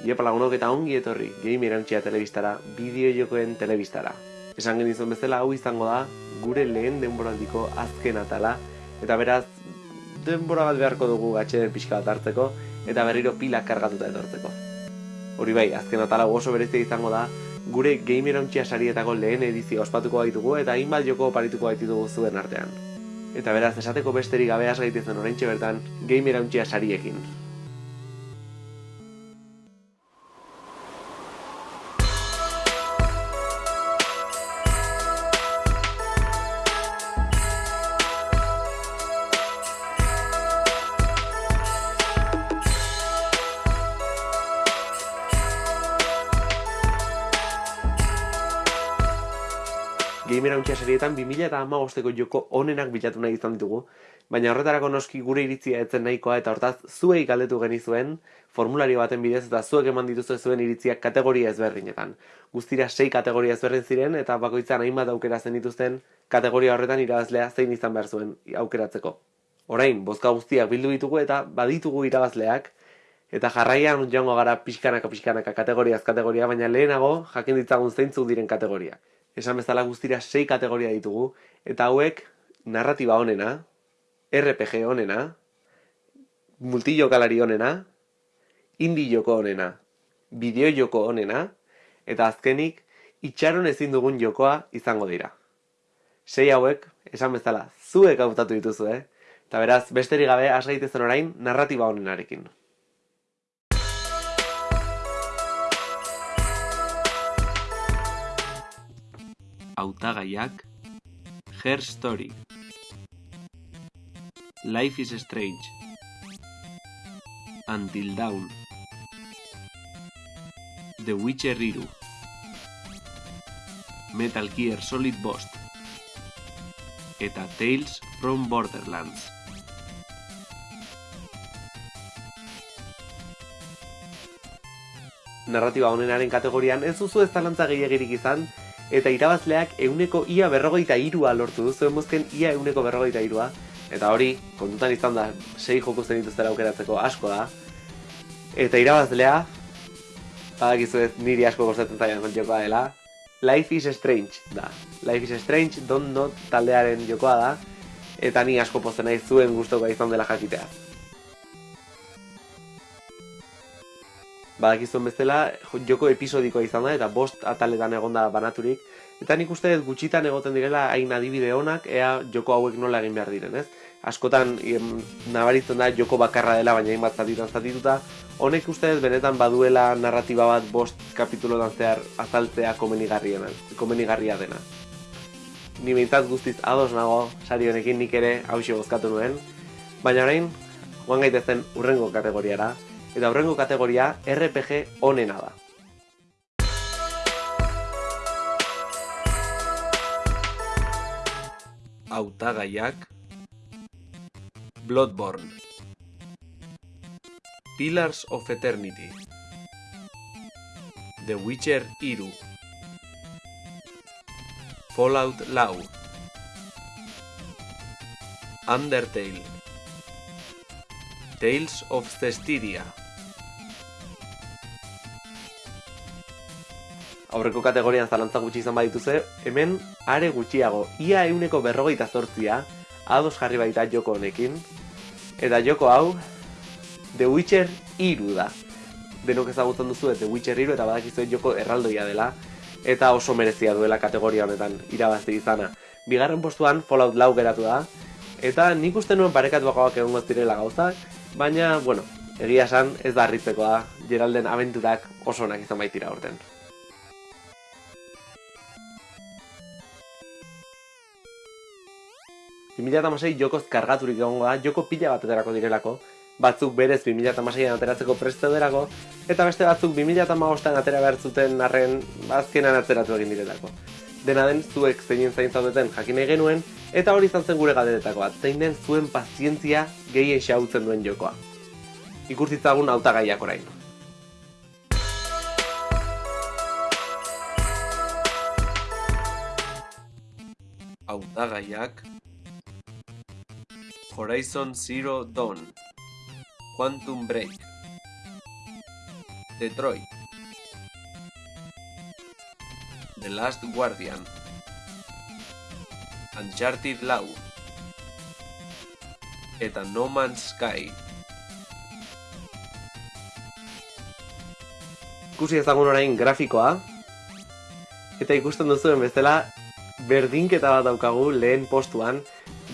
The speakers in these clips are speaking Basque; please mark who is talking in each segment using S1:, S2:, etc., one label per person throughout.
S1: Iepa lagunok eta ongi etorri, game irantxia telebistara, bideo jokoen telebistara. Esan genizun bezala hau izango da, gure lehen denboraldiko azken atala, eta beraz, denbora bat beharko dugu gatxeden pixka bat hartzeko, eta berriro pilak kargatuta etortzeko. Hori bai, azken atala oso berezia izango da, gure game irantxia sarietako lehen edizio ospatuko baitugu eta hainbat joko parituko baitugu zuen artean. Eta beraz, esateko besterik gabeaz gaitezen oraintxe bertan, game irantxia sariekin. Serietan 2000 eta amagosteko joko onenak bilatu nahi izan ditugu, baina horretarako noski gure iritzia etzen nahikoa eta hortaz zuei galdetu genizuen formulario baten bidez eta zuek eman dituzue zuen iritziak kategoria ezberdinetan. Guztira sei kategoria ezberdin ziren eta bakoitzan hainbat aukera zen dituzten kategoria horretan irabazlea zein izan behar zuen aukeratzeko. Orain, bozka guztiak bildu ditugu eta baditugu irabazleak, eta jarraian joango gara pixkanaka pixkanaka kategoriaz kategoria, baina lehenago jakin ditzagun zeintzuk diren kategoriak esan bezala guztira sei kategoria ditugu, eta hauek narratiba honena, RPG honena, multijokalari honena, indie joko honena, bideo joko honena, eta azkenik itxaron ezin dugun jokoa izango dira. Sei hauek, esan bezala, zuek hautatu dituzu, eh? Eta beraz, besterik gabe, asgaitezen orain, narratiba honenarekin. Hautagaiak Her Story. Life is Strange. Until Dawn. The Witcher Iru Metal Gear Solid Bost eta Tales from Borderlands. Narratiba honenaren kategorian ez duzu ez talantza gehiagirik izan, eta irabazleak euneko ia berrogeita irua lortu du, zuen bozken ia euneko berrogeita irua, eta hori, kontutan izan da, sei joku zen dituztera aukeratzeko asko da, eta irabazlea, badakizu ez niri asko gozatzen zailan jokoa dela, Life is Strange da. Life is Strange, Don't Not taldearen jokoa da, eta ni asko pozen nahi zuen guztoko izan dela jakitea. Badakizuen bezala joko episodikoa izan da eta bost ataletan egonda banaturik eta nik uste dut gutxitan egoten direla hain adibide honak ea joko hauek nola egin behar diren, ez? Askotan nabaritzen da joko bakarra dela baina hainbat zatitan zatituta honek uste dut benetan baduela narratiba bat bost kapitulotan zehar azaltzea komenigarria dena. Ni behintzat guztiz ados nago sari honekin nik ere hause bozkatu nuen, baina orain, joan gaitezen urrengo kategoriara, eta horrengo kategoria RPG onena da. Autagaiak Bloodborne. Pillars of Eternity. The Witcher Iru. Fallout Lau Undertale. Tales of Cestiria aurreko kategorian zalantza gutxi izan badituze, hemen are gutxiago, ia euneko berrogeita zortzia, ados jarri baita joko honekin, eta joko hau, The Witcher iru da. Denok ezagutzen duzu The Witcher iru eta badakizu joko erraldoia dela, eta oso merezia duela kategoria honetan irabazte izana. Bigarren postuan Fallout lau geratu da, eta nik uste nuen parekatuagoak egongo zirela gauzak, baina, bueno, egia esan ez da harritzekoa, Geralden abenturak oso onak izan baitira urten. 2006 jokoz kargaturik egongo da, joko pila bat eterako direlako, batzuk berez 2006an ateratzeko preste derako, eta beste batzuk 2008an atera behar zuten arren azkenan atzeratu egin direlako. Dena den, zuek zeinen zain zaudeten jakin genuen, eta hori izan zen gure galderetako bat, zein den zuen pazientzia gehien xautzen duen jokoa. Ikurtitzagun hautagaiak orain. Hautagaiak Horizon Zero Dawn Quantum Break Detroit The Last Guardian Uncharted Lau eta No Man's Sky. Ikusi ezagun orain grafikoa. Eta ikusten duzuen bezala berdinketa bat daukagu lehen postuan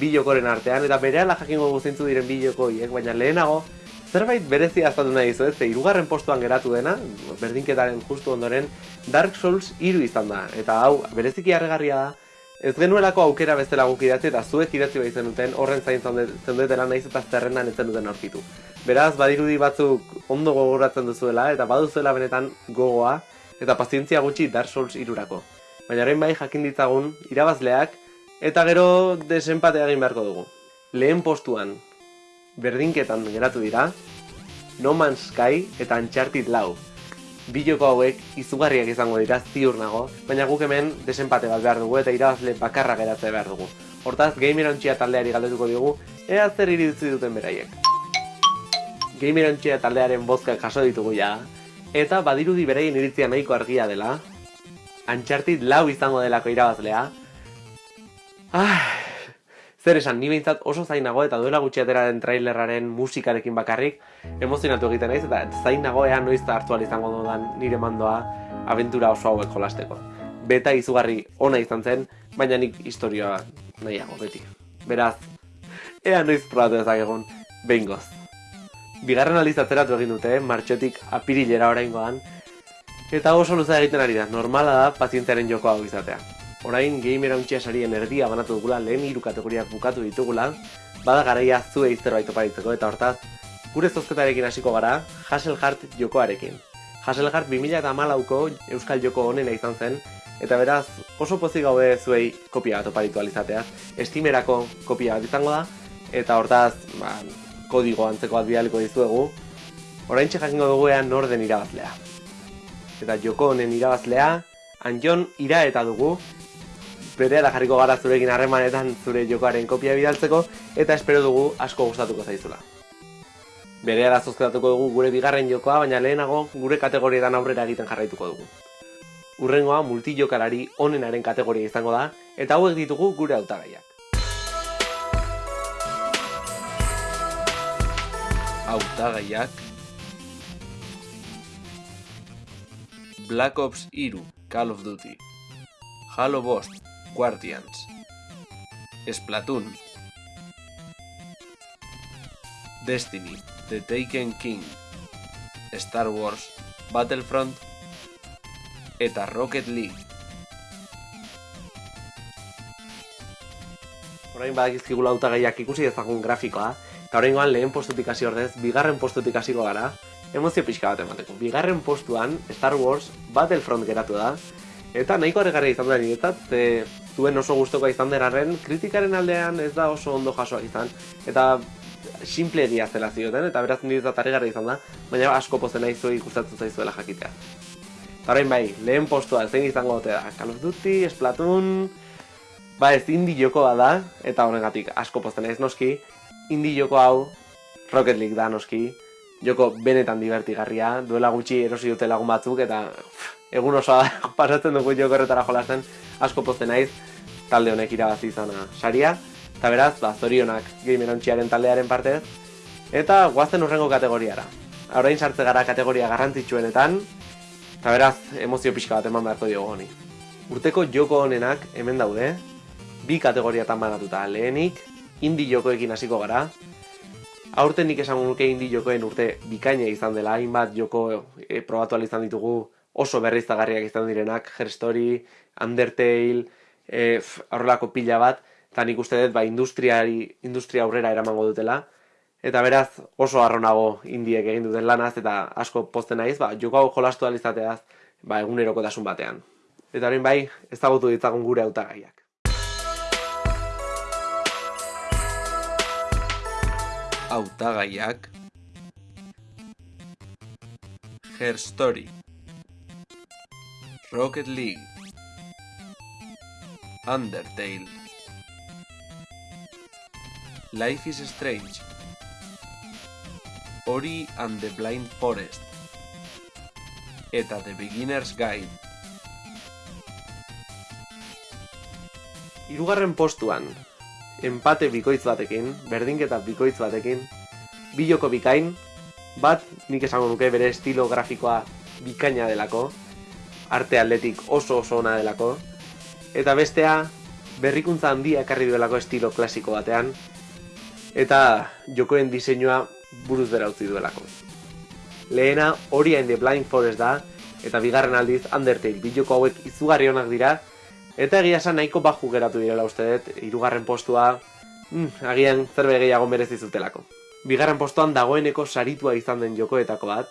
S1: bi artean, eta bere ala jakingo guzintzu diren bi jokoiek, baina lehenago, zerbait berezi azaldu nahi zu, ez, irugarren postuan geratu dena, berdinketaren justu ondoren, Dark Souls iru izan da, eta hau, bereziki harregarria da, ez genuelako aukera bezala guk idatzi, eta zuek idatzi bai zenuten, horren zain zendetela nahiz eta zerrendan ez zenuten aurkitu. Beraz, badirudi batzuk ondo gogoratzen duzuela, eta baduzuela benetan gogoa, eta pazientzia gutxi Dark Souls irurako. Baina orain bai jakin ditzagun, irabazleak, Eta gero desenpatea egin beharko dugu. Lehen postuan, berdinketan geratu dira, No Man's Sky eta Uncharted Lau. Biloko hauek izugarriak izango dira ziur nago, baina guk hemen desenpate bat behar dugu eta irabazle bakarra geratzea behar dugu. Hortaz, Gamer taldeari galdetuko dugu, ea zer iritzi duten beraiek. Gamer taldearen bozkak jaso ditugu ja, eta badirudi beraien iritzia nahiko argia dela, Uncharted Lau izango delako irabazlea, Ah, zer esan, ni behintzat oso zainago eta duela gutxi den trailerraren musikarekin bakarrik emozionatu egiten naiz eta zainago ea noiz hartu izango dudan nire mandoa aventura oso hauek jolasteko. Beta izugarri ona izan zen, baina nik historioa nahiago beti. Beraz, ea noiz probatu ezagegun, behin goz. Bigarren alizatzeratu egin dute, martxotik apirilera oraingoan, eta oso luza egiten ari da, normala da pazientearen joko hau izatea orain gamer hauntxea sarien erdia banatu dugula lehen hiru kategoriak bukatu ditugula, bada garaia zuei zerbait oparitzeko eta hortaz, gure zozketarekin hasiko gara Hasselhart jokoarekin. Hasselhart 2000 eta malauko Euskal Joko honena izan zen, eta beraz oso pozik gaude zuei kopia bat oparitu alizatea. Estimerako kopia bat izango da, eta hortaz, ba, kodigo antzeko bat bidaliko dizuegu, orain jakingo dugu ean norden irabazlea. Eta joko honen irabazlea, Anjon ira eta dugu, bere jarriko gara zurekin harremanetan zure jokoaren kopia bidaltzeko eta espero dugu asko gustatuko zaizula. Bere ala zozketatuko dugu gure bigarren jokoa, baina lehenago gure kategorietan aurrera egiten jarraituko dugu. Urrengoa multijokalari onenaren kategoria izango da, eta hauek ditugu gure hautagaiak. Hautagaiak Black Ops 3 Call of Duty Halo Bost Guardians. Splatoon. Destiny The Taken King. Star Wars Battlefront. Eta Rocket League. Horain badakizkigu lauta gaiak ikusi ezagun grafikoa eta horrein lehen postutik hasi ordez, bigarren postutik hasiko gara emozio pixka bat emateko. Bigarren postuan Star Wars Battlefront geratu da eta nahiko arregarria izan da niretzat, ze zuen oso guztokoa izan deraren, kritikaren aldean ez da oso ondo jasoa izan, eta simple egia zela zioten, eta beraz niretzat arregarria izan da, baina asko pozen nahi ikustatzen zaizuela jakitea. Horrein bai, lehen postua zein izango dute da, Call of Duty, Splatoon, ba ez indi jokoa da, eta horregatik asko pozen naiz noski, indi joko hau Rocket League da noski, joko benetan divertigarria, duela gutxi erosi dute lagun batzuk, eta egun osoa pasatzen dugu joko erretara jolasten, asko poste naiz, talde honek irabazi izana saria, eta beraz, ba, zorionak gamer taldearen partez, eta guazten urrengo kategoriara. Horain sartze gara kategoria garrantzitsuenetan, eta beraz, emozio pixka bat eman beharko diogu honi. Urteko joko honenak hemen daude, bi kategoriatan banatuta lehenik, indi jokoekin hasiko gara, Aurten nik esan nuke indi jokoen urte bikaina izan dela, hainbat joko e, probatu izan ditugu oso berriztagarriak izan direnak, Her Story, Undertale, e, horrelako pila bat, eta nik uste dut ba, industriari, industria aurrera eramango dutela. Eta beraz oso arronago indiek egin duten lanaz eta asko posten naiz, ba, joko hau jolastu alizateaz ba, eguneroko dasun batean. Eta horrein bai, ezagutu ditzagun gure hautagaiak. Hautagaiak Her Story Rocket League. Undertale. Life is Strange. Ori and the Blind Forest.
S2: Eta The Beginner's Guide.
S1: Hirugarren postuan, empate bikoitz batekin, berdinketa bikoitz batekin, biloko bikain, bat nik esango nuke bere estilo grafikoa bikaina delako, arte atletik oso oso ona delako, eta bestea berrikuntza handia ekarri duelako estilo klasiko batean, eta jokoen diseinua buruz bera utzi duelako. Lehena Ori and the Blind Forest da, eta bigarren aldiz Undertale. Biloko hauek izugarri onak dira, eta egia esan nahiko baju geratu direla uste dut, irugarren postua, mm, agian zerbe gehiago merezi zutelako. Bigarren postuan dagoeneko saritua izan den jokoetako bat,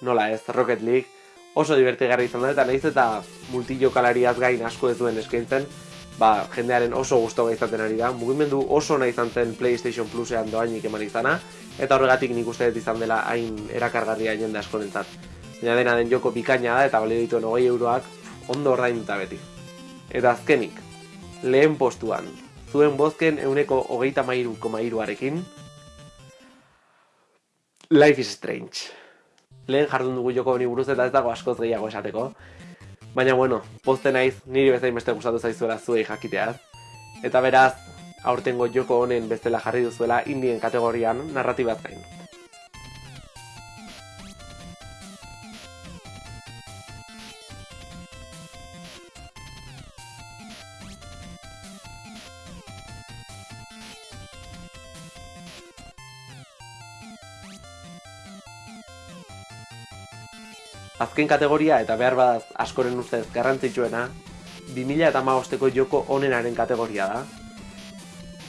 S1: nola ez, Rocket League, oso divertigarri izan da, eta nahiz eta multijokalariaz gain asko ez duen eskaintzen, ba, jendearen oso gustoa izaten ari da. Mugimendu oso nahi izan zen PlayStation Plusean doainik eman izana, eta horregatik nik uste dut izan dela hain erakargarria jende askorentzat. Baina dena den joko bikaina da eta balio dituen hogei euroak ondo ordain beti. Eta azkenik, lehen postuan, zuen bozken euneko hogeita mairu koma iruarekin, Life is Strange. Lehen jardun dugu joko honi buruz eta ez dago askoz gehiago esateko. Baina bueno, pozte naiz niri bezain beste gustatu zaizuela zuei jakiteaz. Eta beraz, aurtengo joko honen bestela jarri duzuela indien kategorian narratibaz gain. Azken kategoria eta behar badaz askoren ustez garrantzitsuena, 2000 eta maosteko joko onenaren kategoria da.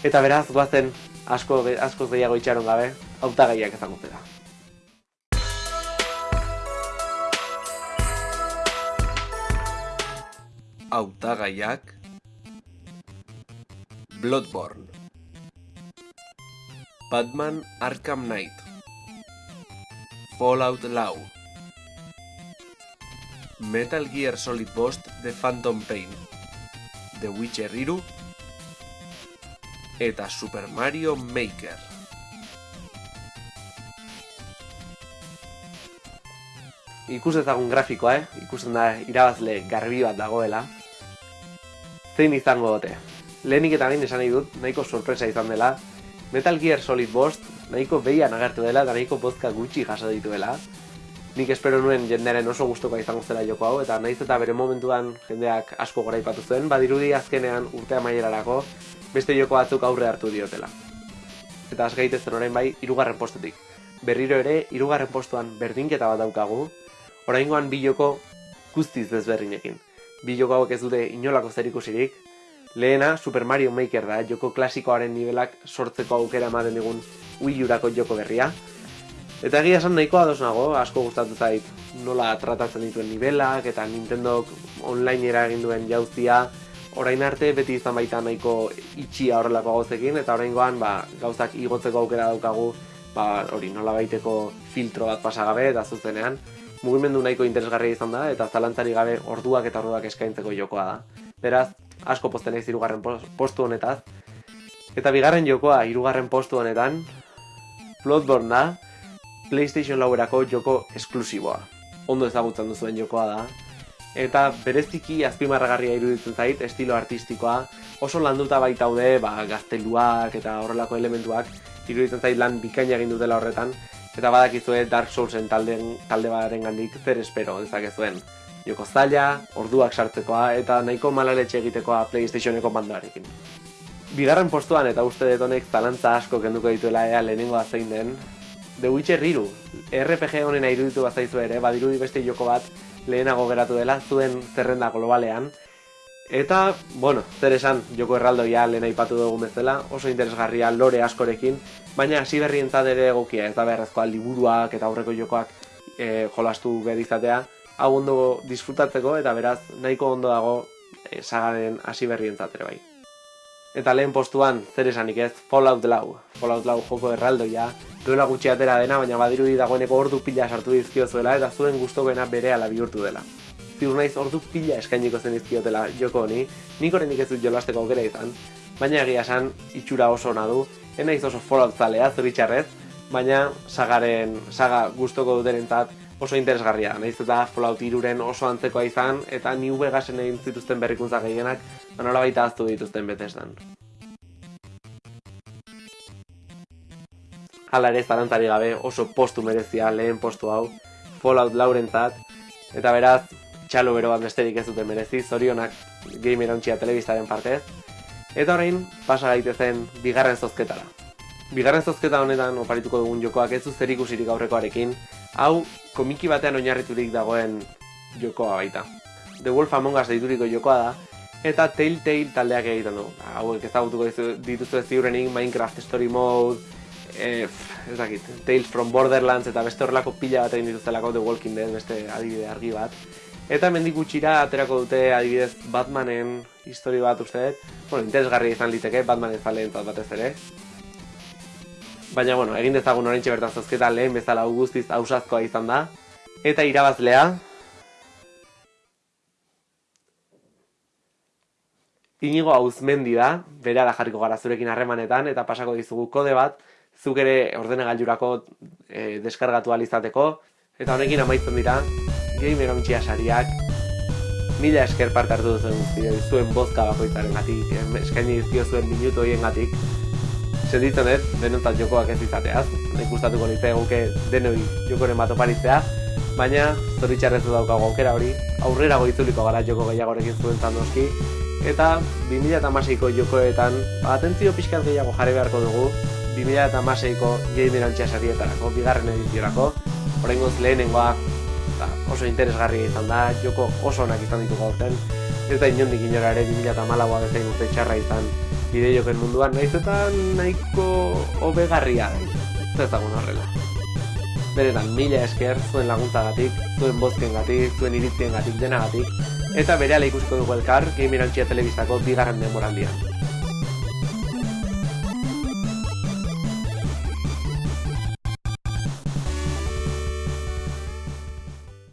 S1: Eta beraz, guazen asko, askoz gehiago itxaron gabe, hautagaiak ezagutzera.
S2: Hautagaiak Bloodborne Batman Arkham Knight Fallout Lau Metal Gear Solid Ghost The Phantom Pain, The Witcher 3 eta Super Mario Maker.
S1: Ikus ezagun grafikoa, eh? Ikusten da irabazle garbi bat dagoela. Zein izango dute? Lehenik eta behin esan nahi dut, nahiko sorpresa izan dela. Metal Gear Solid Ghost nahiko behian agertu dela eta nahiko bozka gutxi jaso dituela nik espero nuen jendearen oso gustokoa izango zela joko hau, eta naiz eta bere momentuan jendeak asko gora ipatu zuen, badirudi azkenean urtea maierarako beste joko batzuk aurre hartu diotela. Eta azgaitezen orain bai, irugarren postutik. Berriro ere, irugarren postuan berdinketa bat daukagu, oraingoan bi joko guztiz desberdinekin. Bi joko hauek ez dute inolako zerikusirik, lehena Super Mario Maker da, joko klasikoaren nivelak sortzeko aukera ematen digun Wii joko berria, Eta egia esan nahikoa ados nago, asko gustatu zait nola tratatzen dituen nivelak eta Nintendo online era egin duen jauztia orain arte beti izan baita nahiko itxia horrelako gauzekin eta oraingoan ba, gauzak igotzeko aukera daukagu ba, hori nola baiteko filtro bat pasagabe eta zuzenean mugimendu nahiko interesgarria izan da eta zalantzari gabe orduak eta orduak eskaintzeko jokoa da. Beraz, asko posten naiz hirugarren postu honetaz. Eta bigarren jokoa hirugarren postu honetan Bloodborne da, PlayStation lauerako joko esklusiboa. Ondo ezagutzen duzuen jokoa da. Eta bereziki azpimarragarria iruditzen zait, estilo artistikoa, oso landuta baitaude, ba, gazteluak eta horrelako elementuak, iruditzen zait lan bikaina egin dutela horretan, eta badakizue Dark Soulsen talde, talde badaren gandik zer espero dezakezuen. Joko zaila, orduak sartzekoa, eta nahiko malaletxe egitekoa PlayStationeko bandoarekin. Bigarren postuan eta uste detonek zalantza asko kenduko dituela ea lehenengoa zein den, The Witcher 3, RPG honena iruditu bazaizu ere, badirudi beste joko bat lehenago geratu dela zuen zerrenda globalean. Eta, bueno, zer esan, joko erraldoia lehen aipatu dugu bezala, oso interesgarria lore askorekin, baina hasi berrien ere egokia, ez da beharrezkoa liburuak eta aurreko jokoak e, jolastu behar izatea, hau ondo disfrutatzeko eta beraz nahiko ondo dago e, sagaren hasi berrien ere bai. Eta lehen postuan, zer esanik ez, Fallout Lau. Fallout Lau joko erraldoia, duela gutxi atera dena, baina badirudi dagoeneko ordu pila sartu dizkio zuela eta zuen gustokena bere ala bihurtu dela. Ziur naiz ordu pila eskainiko zen dizkiotela joko honi, nik horrenik ez dut jolasteko aukera izan, baina egia esan itxura oso ona du, enaiz oso Fallout zalea, zoritxarrez, baina sagaren, saga gustoko dutenentzat oso interesgarria. Naiz eta Fallout 3 oso antzekoa izan eta New Vegasen egin zituzten berrikuntza gehienak, ba nolabait ahaztu dituzten Bethesdan. Hala ere zarantzari gabe oso postu merezia lehen postu hau Fallout laurentzat eta beraz txalo bero bat besterik ez dute merezi, zorionak gamer ontsia telebistaren partez. Eta orain, pasa gaitezen bigarren zozketara. Bigarren zozketa honetan oparituko dugun jokoak ez zer ikusirik aurrekoarekin, hau komiki batean oinarriturik dagoen jokoa baita. The Wolf Among Us deituriko jokoa da, eta Telltale taldeak egiten du. Hauek ezagutuko dituzue ziurenik Minecraft Story Mode, e, ez dakit, Tales from Borderlands eta beste horrelako pila bat egin dituztelako The Walking Dead beste adibide argi bat. Eta mendik gutxira aterako dute adibidez Batmanen histori bat uste dut. Bueno, interesgarria izan liteke Batmanen zaleen batez ere. Baina, bueno, egin dezagun oraintxe bertan zozketa lehen bezala guztiz ausazkoa izan da. Eta irabazlea... Inigo hauzmendi da, bere jarriko gara zurekin harremanetan, eta pasako dizugu kode bat, zuk ere ordenagailurako e, deskargatu alizateko, eta honekin amaitzen dira, gamer ontsia sariak, mila esker parte hartu duzen zuen bozka bakoitzaren gatik, eskaini dizkio zuen minutu horien gatik, sentitzen ez, denontzat jokoak ez izateaz, nik gustatuko nintzen eguke denoi jokoren bat oparitzea, baina zoritxarrezu daukago aukera hori, aurrera goitzuliko gara joko gehiagorekin zuen zandoski, eta 2006ko jokoetan, atentzio pixkat gehiago jarri beharko dugu, 2006ko gamer ontsia sarietarako, bigarren ediziorako, horrengoz lehenengoa ba, oso interesgarria izan da, joko oso onak izan ditu gaurten, ez da inondik inora ere 2008a bezain urte txarra izan bide joken munduan, nahiz eta nahiko hobegarria ez ezagun horrela. Beretan, mila esker, zuen laguntzagatik, zuen bozkengatik, zuen iritzien gatik, denagatik, eta bere ikusiko dugu elkar, Gamer Antxia Telebistako bigarren denboraldian.